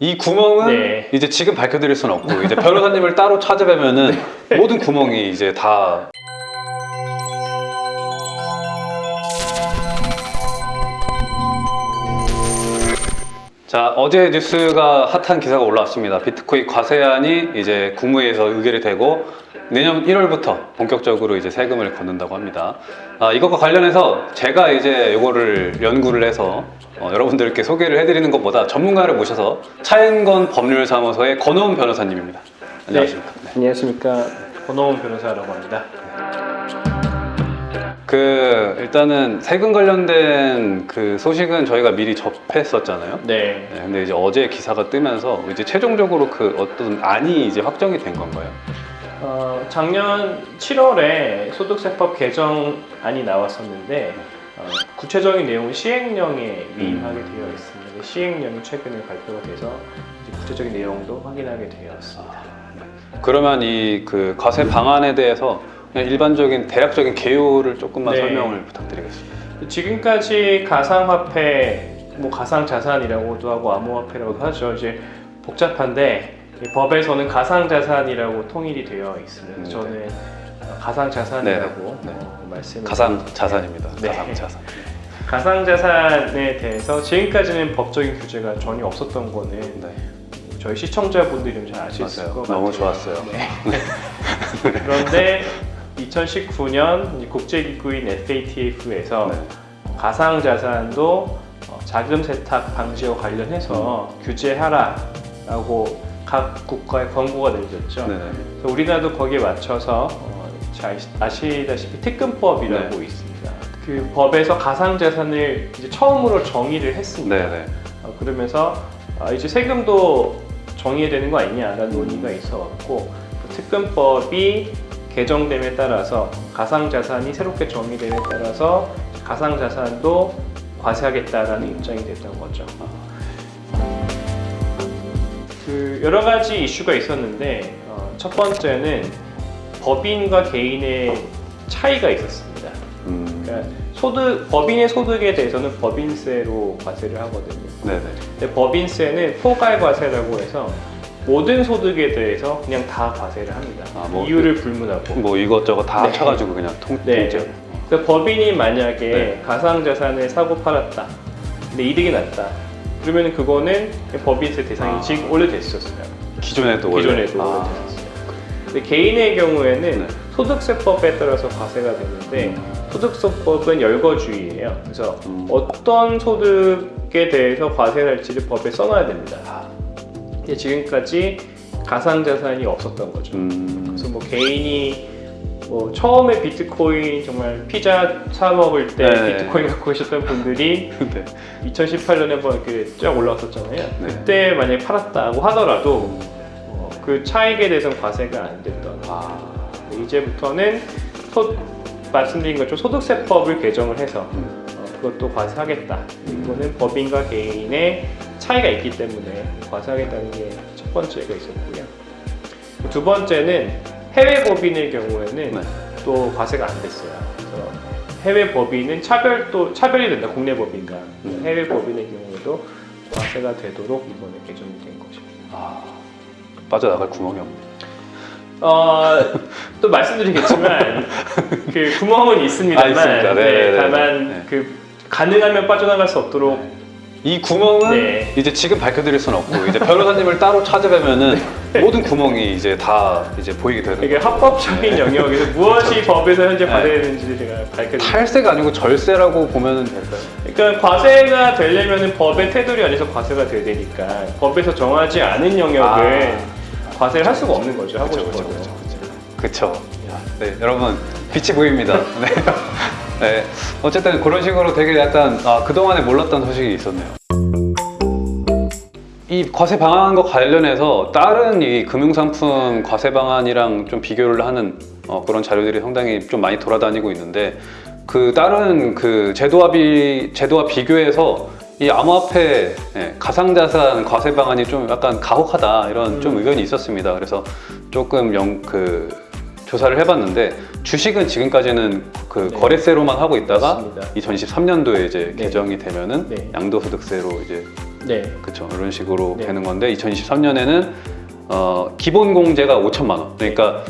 이 구멍은 네. 이제 지금 밝혀드릴 수는 없고 이제 변호사님을 따로 찾아뵈면은 모든 구멍이 이제 다 자 어제 뉴스가 핫한 기사가 올라왔습니다. 비트코인 과세안이 이제 국무회에서 의결이 되고 내년 1월부터 본격적으로 이제 세금을 걷는다고 합니다. 아, 이것과 관련해서 제가 이제 이거를 연구를 해서 어, 여러분들께 소개를 해드리는 것보다 전문가를 모셔서 차인건 법률사무소의 권호은 변호사님입니다. 안녕하십니까. 네. 안녕하십니까. 권호원 변호사라고 합니다. 그 일단은 세금 관련된 그 소식은 저희가 미리 접했었잖아요. 네. 네, 근데 이제 어제 기사가 뜨면서 이제 최종적으로 그 어떤 안이 이제 확정이 된 건가요? 어, 작년 7월에 소득세법 개정안이 나왔었는데 어, 구체적인 내용은 시행령에 위임하게 되어 있습니다. 시행령이 최근에 발표가 돼서 구체적인 내용도 확인하게 되었습니다. 그러면 이 그 과세 방안에 대해서 일반적인 대략적인 개요를 조금만 네. 설명을 부탁드리겠습니다. 지금까지 가상화폐, 뭐 가상자산이라고도 하고 암호화폐라고도 하죠. 이제 복잡한데 이 법에서는 가상자산이라고 통일이 되어 있습니다. 음, 네. 저는 가상자산이라고 네, 네. 어, 말씀을 가상 자산입니다. 네. 가상 자산. 가상자산에 대해서 지금까지는 법적인 규제가 전혀 없었던 거는 네. 저희 시청자분들이 좀잘 아실 맞아요. 것 같아요. 너무 좋았어요. 네. 그런데 2019년 국제기구인 FATF에서 네. 가상자산도 어, 자금 세탁 방지와 관련해서 음. 규제하라 라고 각 국가에 권고가 내려졌죠. 네네. 그래서 우리나라도 거기에 맞춰서 어, 잘 아시다시피 특근법이라고 네. 있습니다. 그 법에서 가상자산을 이제 처음으로 정의를 했습니다. 네네. 어, 그러면서 아, 이제 세금도 정의해야 되는 거 아니냐라는 논의가 있어 왔고 그 특근법이 개정됨에 따라서 가상자산이 새롭게 정의됨에 따라서 가상자산도 과세하겠다라는 입장이 됐던 거죠. 그 여러 가지 이슈가 있었는데 어, 첫 번째는 법인과 개인의 차이가 있었습니다. 음. 그러니까 소득 법인의 소득에 대해서는 법인세로 과세를 하거든요. 네네. 근데 법인세는 포괄 과세라고 해서 모든 소득에 대해서 그냥 다 과세를 합니다. 아, 뭐 이유를 불문하고. 뭐 이것저것 다 네. 합쳐가지고 그냥 통, 네. 통째로. 그래서 법인이 만약에 네. 가상자산을 사고 팔았다. 근데 이득이 났다. 그러면 그거는 법인세 대상이 아. 지금 원래 됐었어요. 기존에도 원래. 기존에도 아. 원래 됐었어요. 근데 개인의 경우에는 네. 소득세법에 따라서 과세가 되는데 소득세법은 열거주의예요. 그래서 음. 어떤 소득에 대해서 과세를 할지를 법에 써놔야 됩니다. 근데 지금까지 가상자산이 없었던 거죠. 음. 그래서 뭐 개인이 뭐 처음에 비트코인 정말 피자 사 먹을 때 네. 비트코인 갖고 계셨던 분들이 네. 2018년에 한번 이렇게 쫙 올라왔었잖아요. 네. 그때 만약에 팔았다고 하더라도 어, 그 차익에 대해서는 과세가 안 됐던. 아. 이제부터는 소, 말씀드린 것처럼 소득세법을 개정을 해서 음. 어, 그것도 과세하겠다. 이거는 법인과 개인의 차이가 있기 때문에 과세하겠다는 게 첫 번째가 있었고요. 두 번째는 해외 법인의 경우에는 네. 또 과세가 안 됐어요. 해외 법인은 차별도 차별이 된다. 국내 법인과 음. 해외 법인의 경우에도 과세가 되도록 이번에 개정이 된 것입니다. 아. 빠져나갈 구멍이 없네. 어, 또 말씀드리겠지만 그 구멍은 있습니다만 아, 있습니다. 네, 네, 네, 네, 다만 네. 그 가능하면 빠져나갈 수 없도록 이 구멍은 네. 이제 지금 밝혀드릴 수는 없고 이제 변호사님을 따로 찾아뵈면은 네. 모든 구멍이 이제 다 이제 보이게 되는 이게 거죠. 합법적인 영역에서 무엇이 법에서 현재 네. 과세되는지 제가 밝혀드릴게요. 탈세가 아니고 절세라고 보면 될까요? 그러니까 과세가 되려면 법의 테두리 안에서 과세가 돼야 되니까 법에서 정하지 않은 영역을 과세를 할 수가 없는 거죠. 하고 아. 그쵸, 싶어도. 그쵸, 그쵸, 그쵸. 네, 여러분 빛이 보입니다. 네. 네, 어쨌든 그런 식으로 되게 약간 아, 그동안에 몰랐던 소식이 있었네요. 이 과세 방안과 관련해서 다른 이 금융상품 과세 방안이랑 좀 비교를 하는 어, 그런 자료들이 상당히 좀 많이 돌아다니고 있는데 그 다른 그 제도와 비 제도와 비교해서 이 암호화폐 예, 가상자산 과세 방안이 좀 약간 가혹하다 이런 좀 음. 의견이 있었습니다. 그래서 조금 영, 그 조사를 해봤는데 주식은 지금까지는 그 네. 거래세로만 하고 있다가 맞습니다. 2023년도에 이제 네. 개정이 되면은 네. 양도소득세로 이제 네. 그렇죠. 이런 식으로 네. 되는 건데 2023년에는 어, 기본 공제가 5천만 원. 그러니까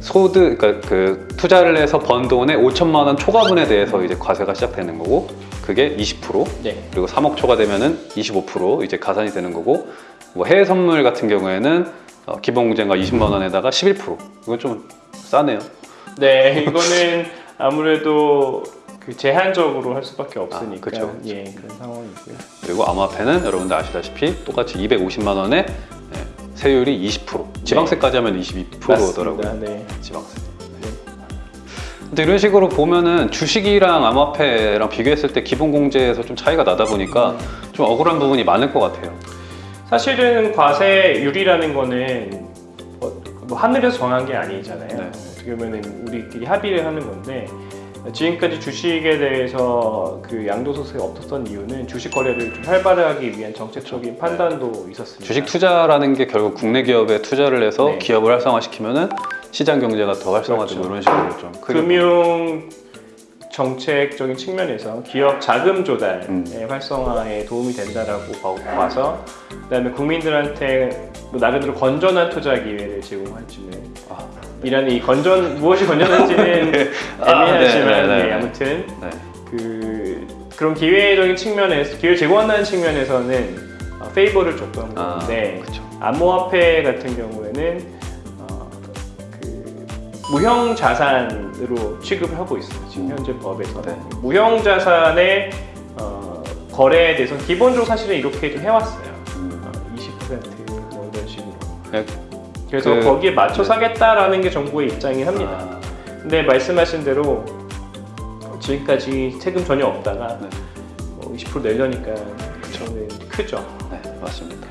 소득 그러니까 그 투자를 해서 번 돈의 5천만 원 초과분에 대해서 이제 과세가 시작되는 거고 그게 20% 네. 그리고 3억 초과 되면은 25% 이제 가산이 되는 거고 뭐 해외 선물 같은 경우에는 어, 기본 공제가 20만 원에다가 11% 이건 좀 싸네요. 네, 이거는 아무래도 그 제한적으로 할 수밖에 없으니까 아, 그쵸, 그쵸. 예 그런 상황이고요. 그리고 암호화폐는 여러분들 아시다시피 똑같이 250만 원에 예, 세율이 20% 지방세까지 하면 22%더라고요. 맞습니다. 네. 지방세. 근데 이런 식으로 보면은 주식이랑 암호화폐랑 비교했을 때 기본 공제에서 좀 차이가 나다 보니까 좀 억울한 부분이 많을 것 같아요. 사실은 과세율이라는 거는 뭐, 뭐 하늘에서 정한 게 아니잖아요. 네. 어떻게 보면 우리끼리 합의를 하는 건데 지금까지 주식에 대해서 그 양도소득이 없었던 이유는 주식 거래를 좀 활발하기 위한 정책적인 판단도 있었습니다. 주식 투자라는 게 결국 국내 기업에 투자를 해서 네. 기업을 활성화시키면은 시장 경제가 더 활성화되고 그렇죠. 이런 식으로 좀 금융 정책적인 측면에서 기업 자금 조달의 음. 활성화에 도움이 된다라고 봐- 봐서 그다음에 국민들한테 뭐 나름대로 건전한 투자 기회를 제공할 줄을 아, 이라는 이 건전 무엇이 건전한지는 아, 애매하지만 네, 네, 네. 네, 아무튼 네. 그 그런 기회적인 측면에서 기회를 제공한다는 측면에서는 어, 페이버를 줬던 아, 건데. 암호화폐 같은 경우에는 어, 그 무형 자산으로 취급을 하고 있어요. 지금 음. 현재 법에서 네. 무형 자산의 어, 거래에 대해서 기본적으로 사실은 이렇게 좀 해왔어요. 음. 어, 20%뭐 이런 식으로. 네. 그래서 그- 거기에 맞춰 사겠다라는 게 정부의 입장이긴 합니다. 아, 근데 말씀하신 대로 지금까지 세금 전혀 없다가 네. 뭐 20% 내려니까 저는 크죠. 네, 맞습니다.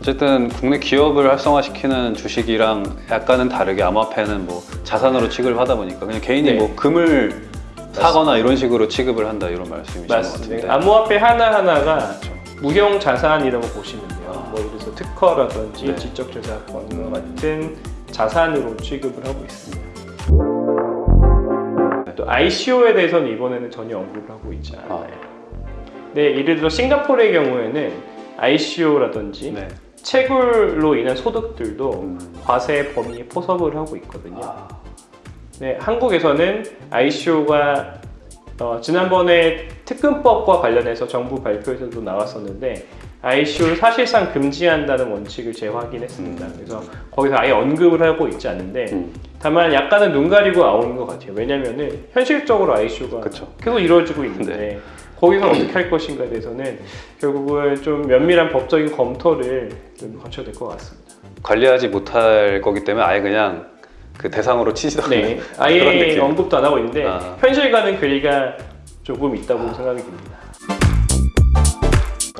어쨌든 국내 기업을 활성화시키는 주식이랑 약간은 다르게 암호화폐는 뭐 자산으로 취급을 하다 보니까 그냥 개인이 네. 뭐 금을 사거나 이런 식으로 취급을 한다 이런 말씀이신 것 같은데. 맞습니다. 암호화폐 하나 하나가 그렇죠. 무형 자산이라고 보시면 돼요. 아. 뭐 특허라든지 네. 지적 저작권과 같은 자산으로 취급을 하고 있습니다. 또 ICO에 대해서는 이번에는 전혀 언급을 하고 있지 않아요. 네, 예를 들어 싱가포르의 경우에는 ICO라든지 네. 채굴로 인한 소득들도 음. 과세 범위에 포섭을 하고 있거든요. 아, 네, 한국에서는 ICO가 어, 지난번에 특근법과 관련해서 정부 발표에서도 나왔었는데 ICO를 사실상 금지한다는 원칙을 재확인했습니다. 음. 그래서 거기서 아예 언급을 하고 있지 않는데 음. 다만 약간은 눈 가리고 나오는 것 같아요. 왜냐면은 현실적으로 ICO가 그쵸. 계속 이루어지고 있는데 네. 거기서 어떻게 할 것인가에 대해서는 결국은 좀 면밀한 법적인 검토를 좀 거쳐야 될 것 같습니다. 관리하지 못할 거기 때문에 아예 그냥 그 대상으로 않는 네, 그런 아예 느낌. 언급도 안 하고 있는데 아. 현실과는 거리가 조금 있다고 생각이 듭니다.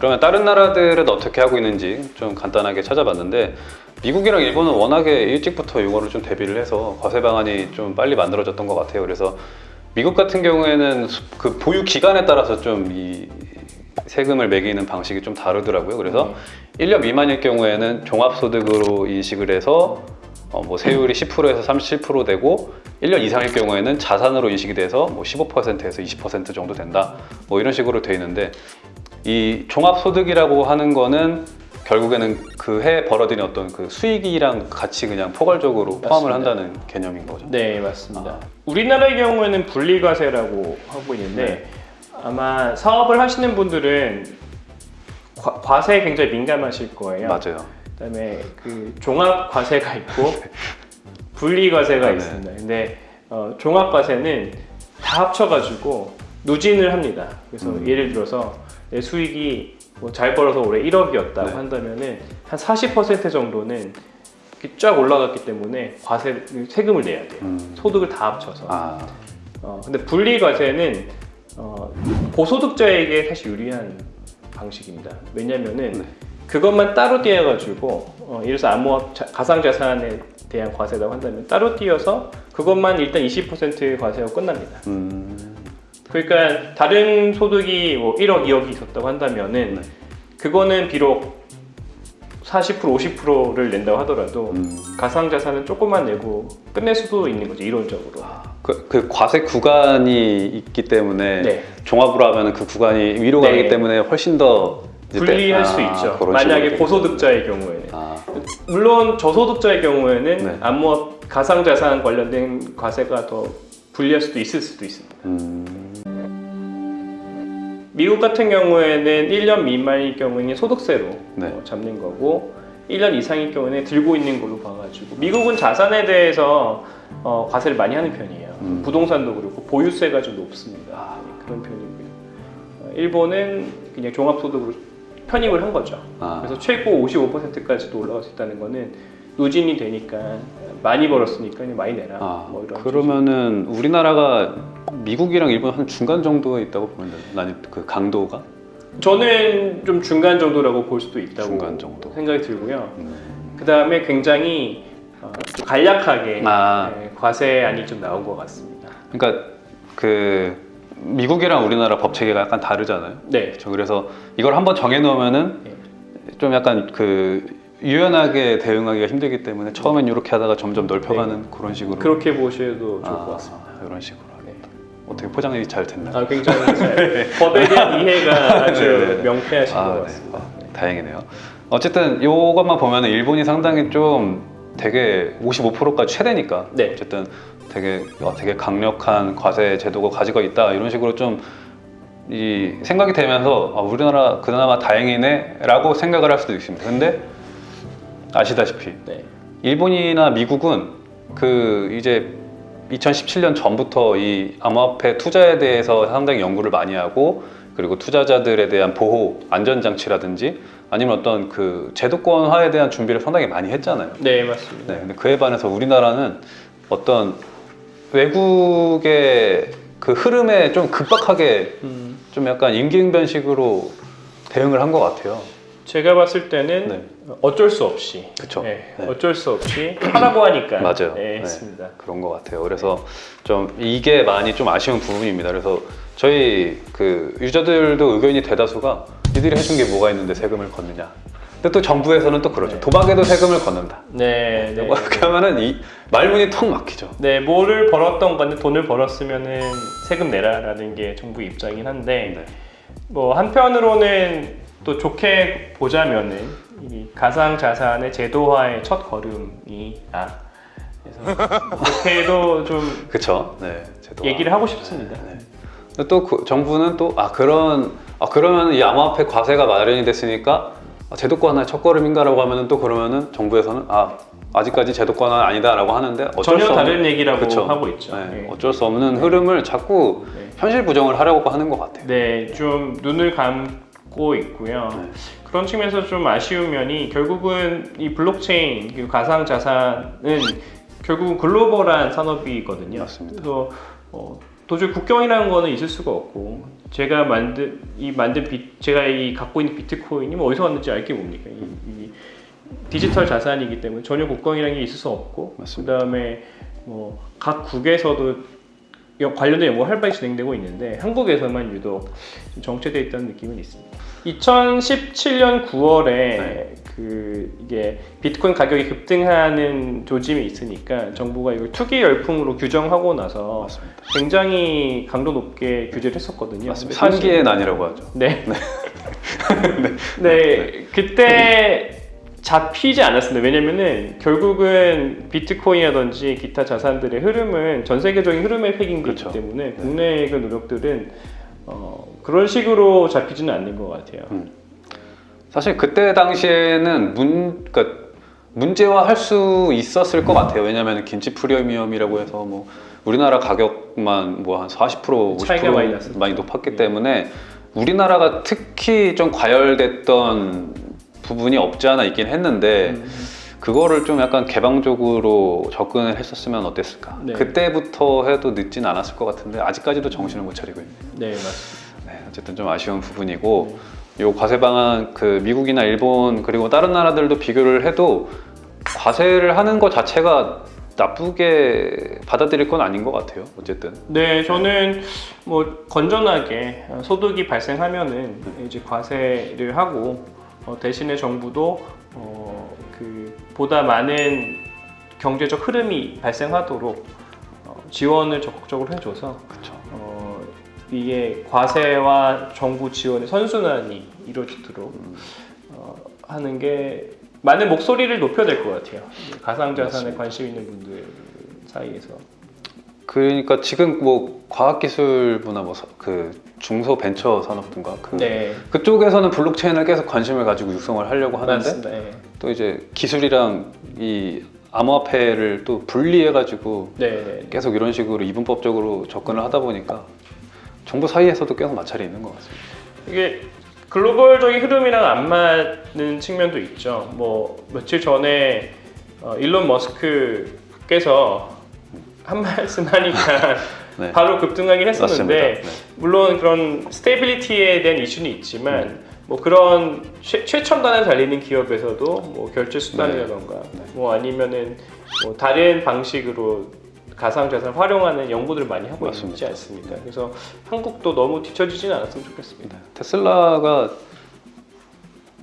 그러면 다른 나라들은 어떻게 하고 있는지 좀 간단하게 찾아봤는데 미국이랑 일본은 워낙에 일찍부터 이거를 좀 대비를 해서 과세 방안이 좀 빨리 만들어졌던 것 같아요. 그래서 미국 같은 경우에는 수- 그 보유 기간에 따라서 좀 이 세금을 매기는 방식이 좀 다르더라고요. 그래서 1년 미만일 경우에는 종합소득으로 인식을 해서 어, 뭐 세율이 10%에서 37% 되고 1년 이상일 경우에는 자산으로 인식이 돼서 뭐 15%에서 20% 정도 된다. 뭐 이런 식으로 돼 있는데 이 종합소득이라고 하는 거는 결국에는 그 해에 벌어들인 어떤 그 수익이랑 같이 그냥 포괄적으로 포함을 맞습니다. 한다는 개념인 거죠. 네, 맞습니다. 아. 우리나라의 경우에는 분리과세라고 하고 있는데 네. 아마 사업을 하시는 분들은 과, 과세에 굉장히 민감하실 거예요. 맞아요. 그다음에 그 종합 과세가 있고 분리 과세가 아, 네. 있습니다. 근데 어, 종합 과세는 다 합쳐가지고 누진을 합니다. 그래서 음. 예를 들어서 내 수익이 뭐 잘 벌어서 올해 1억이었다고 네. 한다면은 한 40% 정도는 쫙 올라갔기 때문에 과세 세금을 내야 돼요. 음. 소득을 다 합쳐서. 아, 어, 근데 분리 과세는 어, 고소득자에게 사실 유리한 방식입니다. 왜냐면은 네. 그것만 따로 띄어가지고 어, 예를 들어서 암호화 자- 가상자산에 대한 과세라고 한다면 따로 띄어서 그것만 일단 20% 과세하고 끝납니다. 음, 그러니까 다른 소득이 뭐 1억, 2억이 있었다고 한다면은 네. 그거는 비록 40% 50%를 낸다고 하더라도 음. 가상자산은 조금만 내고 끝낼 수도 있는 거죠 이론적으로. 그, 그 과세 구간이 있기 때문에 네. 종합으로 하면 그 구간이 위로 네. 가기 때문에 훨씬 더 분리할 때- 수 아, 있죠. 그런 만약에 고소득자의 경우에는 아, 물론 저소득자의 경우에는 네. 암호화 가상자산 관련된 과세가 더 불리할 수도 있을 수도 있습니다. 음, 미국 같은 경우에는 1년 미만일 경우에는 소득세로 네. 어, 잡는 거고 1년 이상일 경우에는 들고 있는 걸로 봐가지고 미국은 자산에 대해서 어, 과세를 많이 하는 편이에요. 음. 부동산도 그렇고 보유세가 좀 높습니다. 네, 그런 편이고요. 어, 일본은 그냥 종합소득으로 편입을 한 거죠. 아, 그래서 최고 55%까지도 올라갈 수 있다는 거는 누진이 되니까 많이 벌었으니까 많이 내라. 아, 뭐 그러면은 우리나라가 미국이랑 일본 한 중간 정도에 있다고 보면 되나? 나는 그 강도가 저는 좀 중간 정도라고 볼 수도 있다고 중간 정도. 생각이 들고요. 음, 그 다음에 굉장히 어, 좀 간략하게 아. 네, 과세안이 좀 나온 것 같습니다. 그러니까 그 미국이랑 우리나라 법 체계가 약간 다르잖아요. 네, 그렇죠. 그래서 이걸 한번 정해놓으면은 네. 좀 약간 그 유연하게 대응하기가 힘들기 때문에 처음엔 이렇게 하다가 점점 넓혀가는 그런 식으로 그렇게 보셔도 좋을 아, 것 같습니다. 이런 식으로 하겠다. 어떻게 포장이 잘 됐나? 아, 굉장히 잘 법에 대한 이해가 아주 네, 네. 명쾌하신 아, 것 네. 같습니다. 아, 다행이네요. 어쨌든 이것만 보면은 일본이 상당히 좀 되게 55%까지 최대니까 네. 어쨌든 되게 어, 되게 강력한 과세 제도가 가지고 있다 이런 식으로 좀 이 생각이 되면서 아, 우리나라 그나마 다행이네 라고 생각을 할 수도 있습니다. 근데 아시다시피 네. 일본이나 미국은 그 이제 2017년 전부터 이 암호화폐 투자에 대해서 상당히 연구를 많이 하고 그리고 투자자들에 대한 보호 안전 장치라든지 아니면 어떤 그 제도권화에 대한 준비를 상당히 많이 했잖아요. 네, 맞습니다. 네, 근데 그에 반해서 우리나라는 어떤 외국의 그 흐름에 좀 급박하게 음, 좀 약간 임기응변식으로 대응을 한 것 같아요. 제가 봤을 때는 네. 어쩔 수 없이 그쵸. 네, 네. 어쩔 수 없이 하라고 하니까 맞아요. 네, 네. 했습니다. 그런 것 같아요. 그래서 좀 이게 많이 좀 아쉬운 부분입니다. 그래서 저희 그 유저들도 의견이 대다수가 이들이 해준 게 뭐가 있는데 세금을 걷느냐. 근데 또 정부에서는 또 그러죠. 네. 도박에도 세금을 걷는다. 네, 네. 그렇게 하면은 이 말문이 턱 막히죠. 네, 뭐를 벌었던 건데 돈을 벌었으면은 세금 내라라는 게 정부 입장이긴 한데 네. 뭐 한편으로는 또 좋게 보자면은 이 가상 자산의 제도화의 첫 걸음이 아 그래서 그렇게도 좀 그쵸. 네. 제도가. 얘기를 하고 싶습니다. 네. 근데 또그 정부는 또 아 그런 아 그러면 이 암호화폐 과세가 마련이 됐으니까 아, 제도권화의 첫걸음인가라고 하면은 또 그러면은 정부에서는 아 아직까지 제도권화는 아니다라고 하는데 어쩔 전혀 수 없는 다른 얘기라고 그쵸. 하고 있죠. 네, 네. 어쩔 수 없는 흐름을 자꾸 네. 현실 부정을 하려고 하는 것 같아요. 네, 좀 눈을 감 고 있고요. 네. 그런 측면에서 좀 아쉬운 면이 결국은 이 블록체인 그리고 가상 자산은 결국은 글로벌한 산업이거든요. 맞습니다. 그래서 어, 도저히 국경이라는 거는 있을 수가 없고 제가 만든 이 만든 비, 제가 이 갖고 있는 비트코인이 뭐 어디서 왔는지 알게 뭡니까? 이, 이 디지털 자산이기 때문에 전혀 국경이라는 게 있을 수 없고 맞습니다. 그다음에 뭐 각 국에서도 여- 관련된 연구가 활발히 진행되고 있는데 한국에서만 유독 좀 정체되어 있다는 느낌은 있습니다. 2017년 9월에 네. 그 이게 비트코인 가격이 급등하는 조짐이 있으니까 정부가 이걸 투기 열풍으로 규정하고 나서 맞습니다. 굉장히 강도 높게 규제를 했었거든요. 맞습니다. 산기의 난이라고 하죠. 네. 네. 그때 잡히지 않았습니다. 왜냐면은 결국은 비트코인이라든지 기타 자산들의 흐름은 전 세계적인 흐름에 획인되기 그렇죠. 때문에 국내의 그 노력들은 어, 그런 식으로 잡히지는 않는 것 같아요. 사실 그때 당시에는 문, 그러니까 문제화할 수 있었을 것 같아요. 왜냐하면 김치 프리미엄이라고 해서 뭐 우리나라 가격만 뭐 한 40% 50% 차이가 많이. 많이 높았기 네. 때문에 우리나라가 특히 좀 과열됐던 부분이 없지 않아 있긴 했는데 음, 그거를 좀 약간 개방적으로 접근을 했었으면 어땠을까? 네. 그때부터 해도 늦진 않았을 것 같은데 아직까지도 정신을 못 차리고 있네요. 네, 맞습니다. 네, 어쨌든 좀 아쉬운 부분이고 요 과세 방안 그 미국이나 일본 그리고 다른 나라들도 비교를 해도 과세를 하는 것 자체가 나쁘게 받아들일 건 아닌 것 같아요. 어쨌든 네, 저는 뭐 건전하게 소득이 발생하면은 이제 과세를 하고 어, 대신에 정부도 어, 그 보다 많은 경제적 흐름이 발생하도록 어, 지원을 적극적으로 해줘서. 어, 이게 과세와 정부 지원의 선순환이 이루어지도록 어, 하는 게 많은 목소리를 높여야 될 것 같아요. 가상자산에. 관심 있는 분들 사이에서. 그러니까 지금 뭐 과학기술부나 뭐 그 중소 벤처 산업군가 그 네, 그쪽에서는 블록체인을 계속 관심을 가지고 육성을 하려고 하는데. 예. 또 이제 기술이랑 이 암호화폐를 또 분리해 가지고 네, 네. 계속 이런 식으로 이분법적으로 접근을 하다 보니까 정부 사이에서도 계속 마찰이 있는 것 같습니다. 이게 글로벌적인 흐름이랑 안 맞는 측면도 있죠. 뭐 며칠 전에 어, 일론 머스크께서 한 말씀 하니까 네. 바로 급등하긴 했었는데. 네. 물론 그런 stability에 대한 이슈는 있지만 뭐 그런 최, 최첨단에 달리는 기업에서도 뭐 결제 수단이라던가 네. 뭐 아니면은 뭐 다른 방식으로 가상자산을 활용하는 연구들을 많이 하고 있지 맞습니다. 않습니까? 그래서 한국도 너무 뒤처지지는 않았으면 좋겠습니다. 네. 테슬라가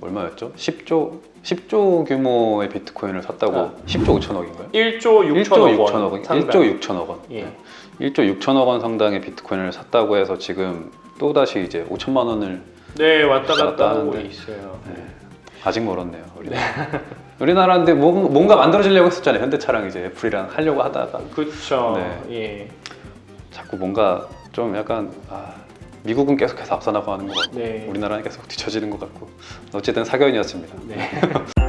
얼마였죠? 10조 10조 규모의 비트코인을 샀다고 아. 10조 5천억인가요? 1조 1조 6천억 6천억 원 원, 상당. 1조 6천억 원. 예. 네. 1조 6천억 원 상당의 비트코인을 샀다고 해서 지금 또 다시 이제 5천만 원을 네 왔다 갔다 하고. 있어요. 아직 멀었네요. 우리나라. 우리나라인데 뭐- 뭔가 만들어지려고 했었잖아요. 현대차랑 이제 애플이랑 하려고 하다가 그렇죠. 네. 예. 자꾸 뭔가 좀 약간 아, 미국은 계속해서 앞서 나가는 것 같고 네. 우리나라는 계속 뒤처지는 것 같고 어쨌든 사견이었습니다. 네.